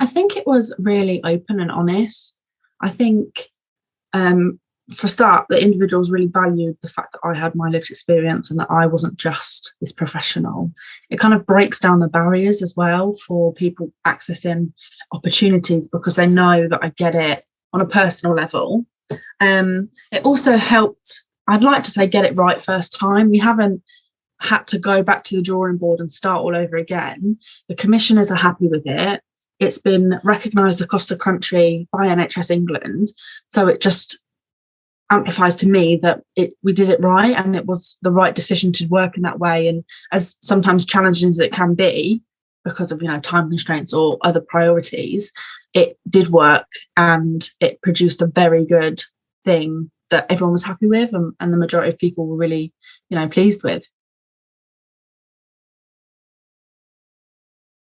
I think it was really open and honest. I think um, for start, the individuals really valued the fact that I had my lived experience and that I wasn't just this professional. It kind of breaks down the barriers as well for people accessing opportunities because they know that I get it on a personal level. Um, it also helped, I'd like to say, get it right first time. We haven't had to go back to the drawing board and start all over again. The commissioners are happy with it. It's been recognised across the country by NHS England. So it just amplifies to me that it we did it right and it was the right decision to work in that way. And as sometimes challenging as it can be, because of you know time constraints or other priorities, it did work and it produced a very good thing that everyone was happy with and, and the majority of people were really you know pleased with